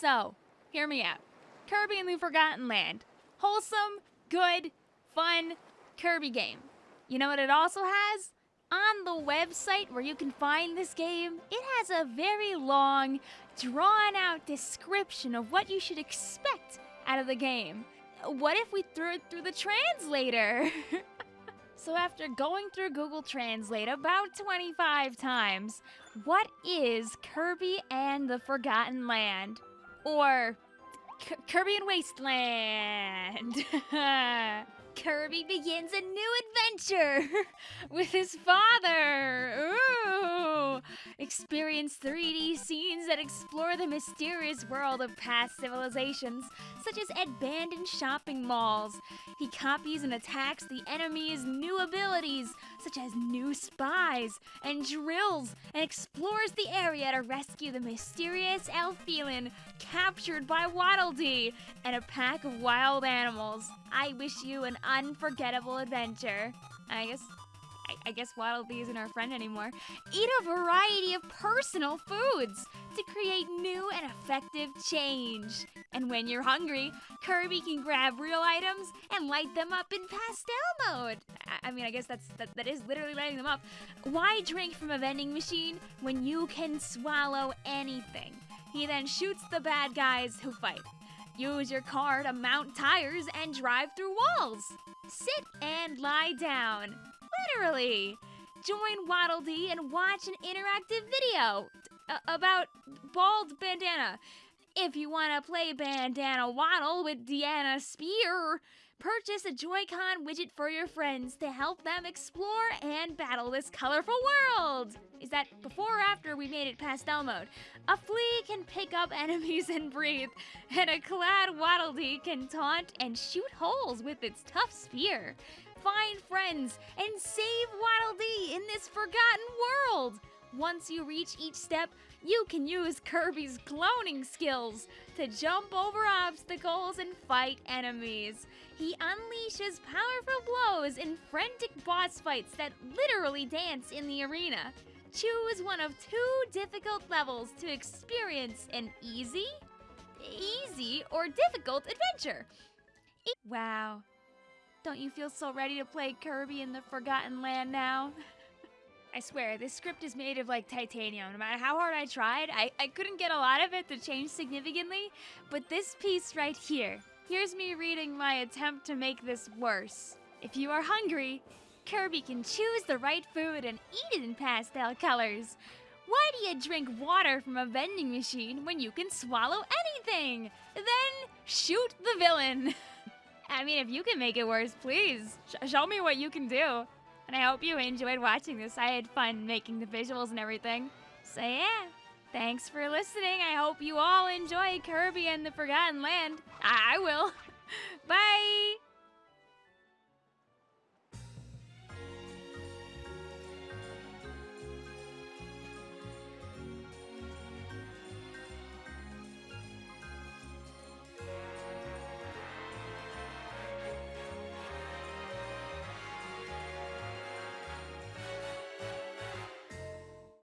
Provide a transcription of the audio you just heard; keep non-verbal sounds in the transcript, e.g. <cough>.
So, hear me out. Kirby and the Forgotten Land. Wholesome, good, fun Kirby game. You know what it also has? On the website where you can find this game, it has a very long, drawn out description of what you should expect out of the game. What if we threw it through the translator? <laughs> so, after going through Google Translate about 25 times, what is Kirby and the Forgotten Land? Or K- Kirby and Wasteland? <laughs> Kirby begins a new adventure <laughs> with his father. Ooh. Experience 3D scenes that explore the mysterious world of past civilizations, such as abandoned shopping malls. He copies and attacks the enemy's new abilities, such as new spies and drills, and explores the area to rescue the mysterious Elfilin captured by Waddle Dee and a pack of wild animals. I wish you an unforgettable adventure. I guess I, I guess Dee isn't our friend anymore. Eat a variety of personal foods to create new and effective change. And when you're hungry, Kirby can grab real items and light them up in pastel mode. I, I mean, I guess that's that, that is literally lighting them up. Why drink from a vending machine when you can swallow anything? He then shoots the bad guys who fight. Use your car to mount tires and drive through walls. Sit and lie down. Literally. Join Waddle Dee and watch an interactive video uh, about Bald Bandana. If you want to play Bandana Waddle with Deanna Spear, purchase a Joy-Con widget for your friends to help them explore and battle this colorful world. Is that before or after we made it pastel mode? A flea can pick up enemies and breathe, and a clad Waddle Dee can taunt and shoot holes with its tough spear. Find friends and save Waddle Dee in this forgotten world. Once you reach each step, you can use Kirby's cloning skills to jump over obstacles and fight enemies. He unleashes powerful blows in frantic boss fights that literally dance in the arena. Choose one of two difficult levels to experience an easy, easy, or difficult adventure. Wow. Don't you feel so ready to play Kirby in the Forgotten Land now? <laughs> I swear, this script is made of like titanium. No matter how hard I tried, I, I couldn't get a lot of it to change significantly. But this piece right here, here's me reading my attempt to make this worse. If you are hungry, Kirby can choose the right food and eat it in pastel colors. Why do you drink water from a vending machine when you can swallow anything? Then shoot the villain. <laughs> I mean, if you can make it worse, please sh- show me what you can do. And I hope you enjoyed watching this. I had fun making the visuals and everything. So yeah, thanks for listening. I hope you all enjoy Kirby and the Forgotten Land. I, I will. <laughs> Bye!